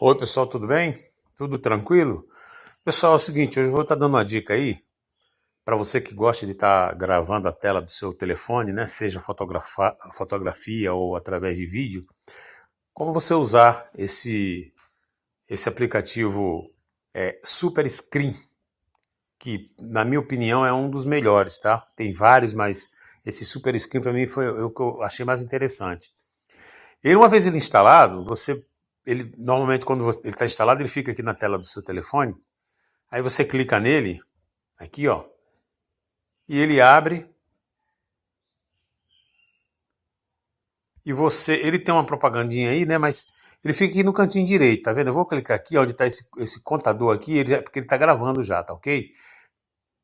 Oi pessoal, tudo bem? Tudo tranquilo? Pessoal, é o seguinte, hoje eu vou estar dando uma dica aí para você que gosta de estar gravando a tela do seu telefone, né? Seja fotografia ou através de vídeo, como você usar esse, esse aplicativo é, Super Screen, que na minha opinião é um dos melhores, tá? Tem vários, mas esse Super Screen para mim foi o que eu achei mais interessante. Ele, uma vez ele instalado, você ele normalmente quando você, ele está instalado, ele fica aqui na tela do seu telefone. Aí você clica nele, aqui ó, e ele abre. E você, ele tem uma propagandinha aí, né? Mas ele fica aqui no cantinho direito, tá vendo? Eu vou clicar aqui, onde está esse, esse contador aqui, ele, porque ele está gravando já, tá ok?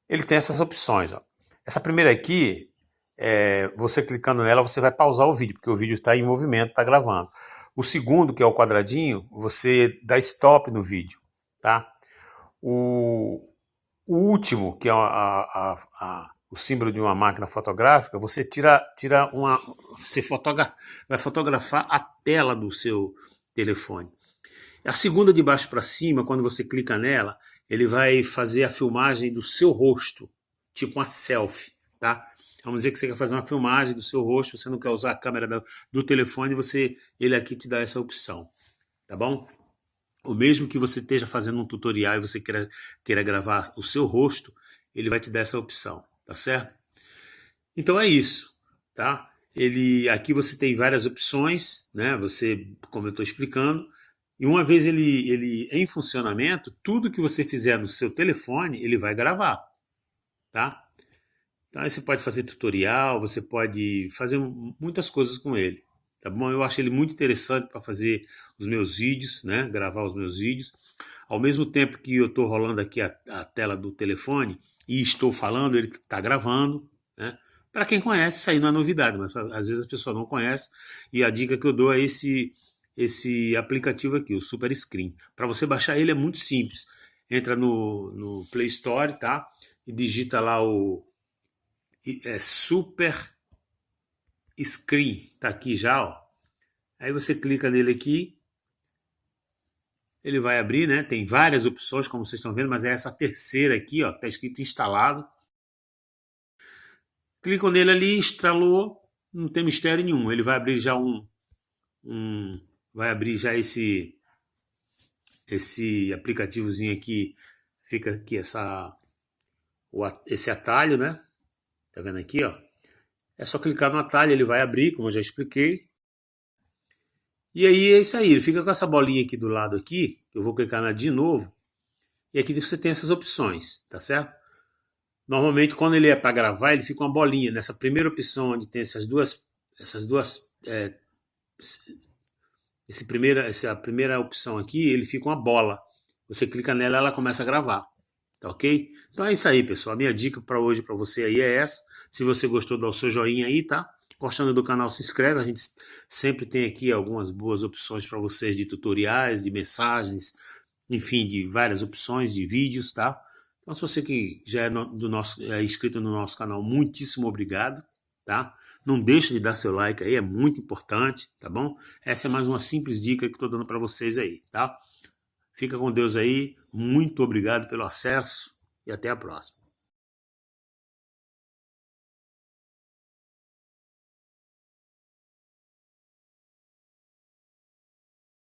Ele tem essas opções, ó. Essa primeira aqui, é, você clicando nela, você vai pausar o vídeo, porque o vídeo está em movimento, está gravando. O segundo, que é o quadradinho, você dá stop no vídeo, tá? O, o último, que é a, a, a, o símbolo de uma máquina fotográfica, você tira, tira uma, você fotogra, vai fotografar a tela do seu telefone. A segunda de baixo para cima, quando você clica nela, ele vai fazer a filmagem do seu rosto, tipo uma selfie, tá? Vamos dizer que você quer fazer uma filmagem do seu rosto, você não quer usar a câmera do, do telefone, você, ele aqui te dá essa opção, tá bom? O mesmo que você esteja fazendo um tutorial e você queira, queira gravar o seu rosto, ele vai te dar essa opção, tá certo? Então é isso, tá? Ele, aqui você tem várias opções, né? Você, como eu estou explicando, e uma vez ele, ele em funcionamento, tudo que você fizer no seu telefone, ele vai gravar, tá? Aí você pode fazer tutorial, você pode fazer muitas coisas com ele. Tá bom? Eu acho ele muito interessante para fazer os meus vídeos, né? Gravar os meus vídeos. Ao mesmo tempo que eu estou rolando aqui a, a, tela do telefone e estou falando, ele está gravando, né? Para quem conhece, isso aí não é novidade, mas às vezes a pessoa não conhece. E a dica que eu dou é esse, esse aplicativo aqui, o Super Screen. Para você baixar ele é muito simples. Entra no, no Play Store, tá? E digita lá o é super screen, tá aqui já, ó. Aí você clica nele aqui, ele vai abrir, né? Tem várias opções, como vocês estão vendo, mas é essa terceira aqui, ó, tá escrito instalado. Clicam nele ali, instalou, não tem mistério nenhum. Ele vai abrir já um, um vai abrir já esse esse aplicativozinho aqui, fica aqui essa esse atalho, né? Tá vendo aqui, ó? É só clicar no atalho, ele vai abrir, como eu já expliquei. E aí é isso aí, ele fica com essa bolinha aqui do lado aqui, eu vou clicar na de novo, e aqui você tem essas opções, tá certo? Normalmente quando ele é para gravar, ele fica uma bolinha, nessa primeira opção onde tem essas duas, essas duas, é, esse primeira, essa primeira opção aqui, ele fica uma bola. Você clica nela, ela começa a gravar. Tá ok? Então é isso aí, pessoal. A minha dica para hoje para você aí é essa. Se você gostou, dá o seu joinha aí, tá? Gostando do canal, se inscreve. A gente sempre tem aqui algumas boas opções para vocês de tutoriais, de mensagens, enfim, de várias opções de vídeos, tá? Então, se você que já é, no, do nosso, é inscrito no nosso canal, muitíssimo obrigado, tá? Não deixe de dar seu like aí, é muito importante, tá bom? Essa é mais uma simples dica que estou dando para vocês aí, tá? Fica com Deus aí. Muito obrigado pelo acesso e até a próxima.